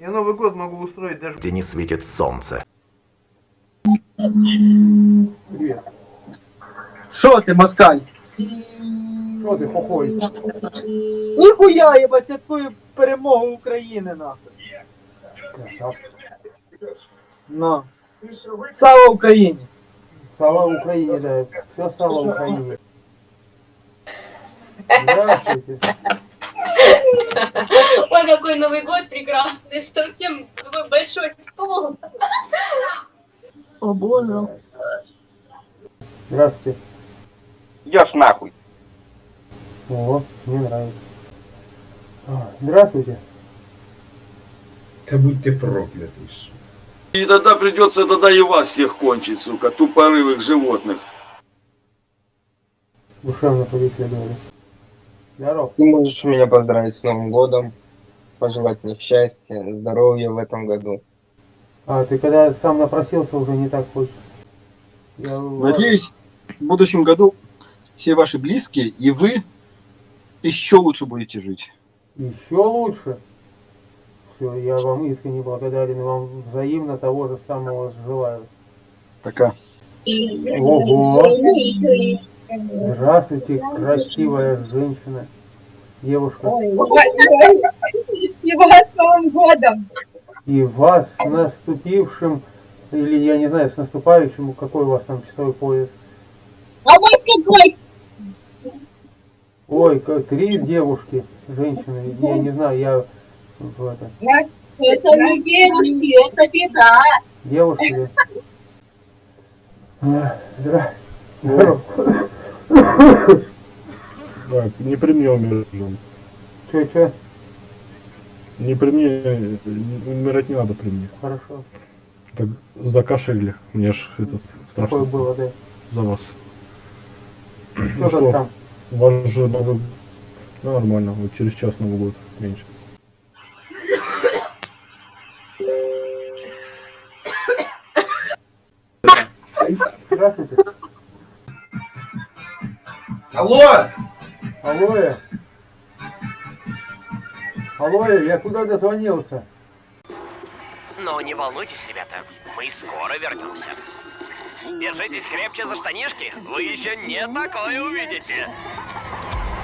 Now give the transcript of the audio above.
Я Новый год могу устроить даже... где не светит солнце. Привет. Що ти, москаль? Что ты, хохой? Ніхуя, я ба святкую перемогу України, нахуй. Красавчик. Ну. Слава Україні! Слава Украине, да. Все слава Украине. Здравствуйте. Ой, какой Новый год прекрасный, совсем такой большой стол. О боже. Здравствуйте. Идешь нахуй. О, мне нравится. А, Здравствуйте. Да будь ты проклятый, сука. И тогда придется тогда и вас всех кончить, сука, тупорылых животных. Душевно побеседовали. Здоров. Ты можешь меня поздравить с Новым годом, пожелать мне счастья, здоровья в этом году. А, ты когда сам напросился, уже не так хочешь. Я... Надеюсь, в будущем году все ваши близкие и вы еще лучше будете жить. Еще лучше. Все, я вам искренне благодарен и вам взаимно того же самого желаю. Пока. Ого! Здравствуйте, красивая женщина. Девушка. И вас с Новым годом! И вас с наступившим, или я не знаю, с наступающим, какой у вас там часовой пояс. А вот какой! Ой, как три девушки, женщины, я не знаю, я в это, Это не девушки, это беда. девушки. да. А, Здра... Здоров. Так, не при мне умираем. Чё, чё? Не при мне, умирать не надо при мне. Хорошо. Так, закашляли. Мне ж этот Такое страшно было, да. за вас. Ну там что, сам? у вас же Новый... Ну, нормально, вот через час Новый год меньше. Здравствуйте. Алло! Алоэ. Алоэ, я куда дозвонился? Но не волнуйтесь, ребята, мы скоро вернемся. Держитесь крепче за штанишки, вы еще не такое увидите.